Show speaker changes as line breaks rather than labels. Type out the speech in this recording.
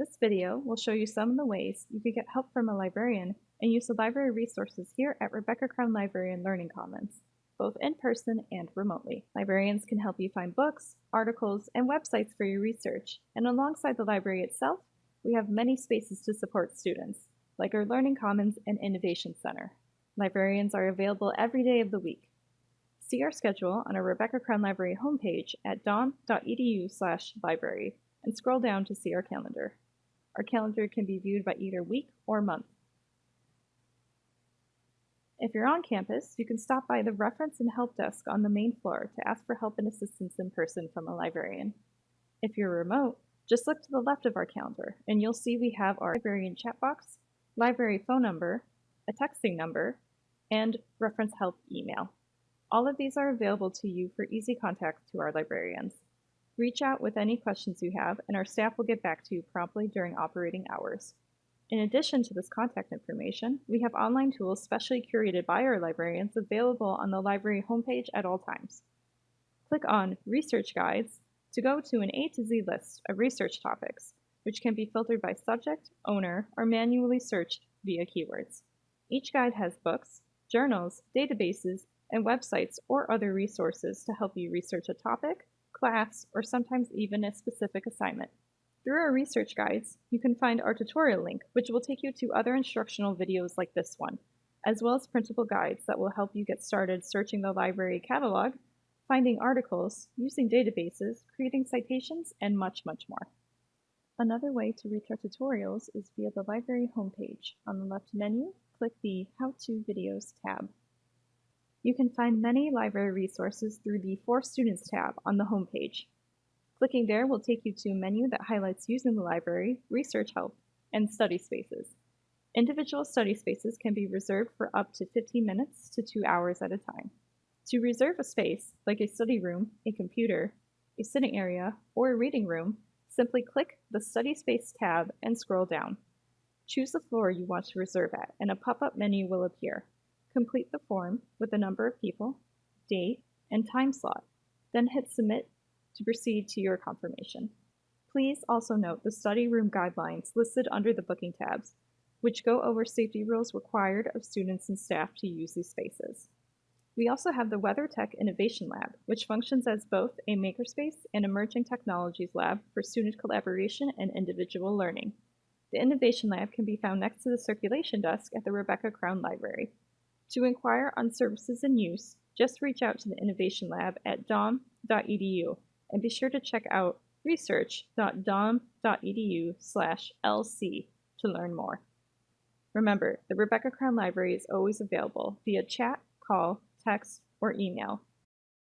This video will show you some of the ways you can get help from a librarian and use the library resources here at Rebecca Crown Library and Learning Commons, both in person and remotely. Librarians can help you find books, articles, and websites for your research, and alongside the library itself, we have many spaces to support students, like our Learning Commons and Innovation Center. Librarians are available every day of the week. See our schedule on our Rebecca Crown Library homepage at slash library and scroll down to see our calendar. Our calendar can be viewed by either week or month. If you're on campus, you can stop by the Reference and Help Desk on the main floor to ask for help and assistance in person from a librarian. If you're remote, just look to the left of our calendar and you'll see we have our librarian chat box, library phone number, a texting number, and reference help email. All of these are available to you for easy contact to our librarians. Reach out with any questions you have, and our staff will get back to you promptly during operating hours. In addition to this contact information, we have online tools specially curated by our librarians available on the library homepage at all times. Click on Research Guides to go to an A to Z list of research topics, which can be filtered by subject, owner, or manually searched via keywords. Each guide has books, journals, databases, and websites or other resources to help you research a topic, class, or sometimes even a specific assignment. Through our research guides, you can find our tutorial link, which will take you to other instructional videos like this one, as well as printable guides that will help you get started searching the library catalog, finding articles, using databases, creating citations, and much, much more. Another way to reach our tutorials is via the library homepage. On the left menu, click the How To Videos tab. You can find many library resources through the For Students tab on the homepage. Clicking there will take you to a menu that highlights using the library, research help, and study spaces. Individual study spaces can be reserved for up to 15 minutes to 2 hours at a time. To reserve a space, like a study room, a computer, a sitting area, or a reading room, simply click the Study Space tab and scroll down. Choose the floor you want to reserve at, and a pop-up menu will appear. Complete the form with the number of people, date, and time slot, then hit Submit to proceed to your confirmation. Please also note the study room guidelines listed under the booking tabs, which go over safety rules required of students and staff to use these spaces. We also have the WeatherTech Innovation Lab, which functions as both a makerspace and emerging technologies lab for student collaboration and individual learning. The Innovation Lab can be found next to the circulation desk at the Rebecca Crown Library. To inquire on services and use, just reach out to the Innovation Lab at dom.edu and be sure to check out research.dom.edu slash lc to learn more. Remember, the Rebecca Crown Library is always available via chat, call, text, or email